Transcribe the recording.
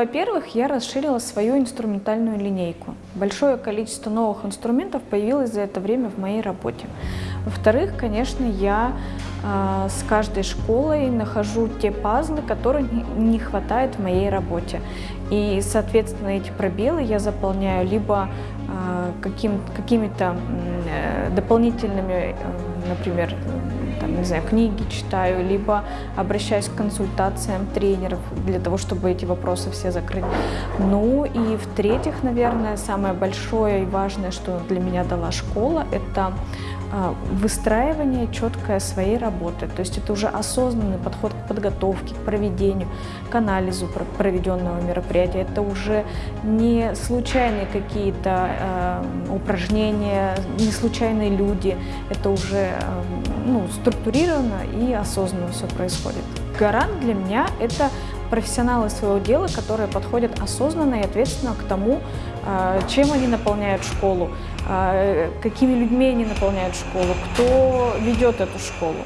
во-первых, я расширила свою инструментальную линейку. Большое количество новых инструментов появилось за это время в моей работе. Во-вторых, конечно, я э, с каждой школой нахожу те пазлы, которые не хватает в моей работе. И, соответственно, эти пробелы я заполняю либо э, каким, какими-то э, дополнительными, э, например, там, не знаю, книги читаю, либо обращаюсь к консультациям тренеров для того, чтобы эти вопросы все закрыть. Ну и в-третьих, наверное, самое большое и важное, что для меня дала школа, это а, выстраивание четкое своей работы. То есть это уже осознанный подход к подготовке, к проведению, к анализу проведенного мероприятия. Это уже не случайные какие-то э, упражнения, не случайные люди. Это уже э, ну, структурировано и осознанно все происходит. Гарант для меня – это профессионалы своего дела, которые подходят осознанно и ответственно к тому, а, чем они наполняют школу, а, какими людьми они наполняют школу, кто ведет эту школу.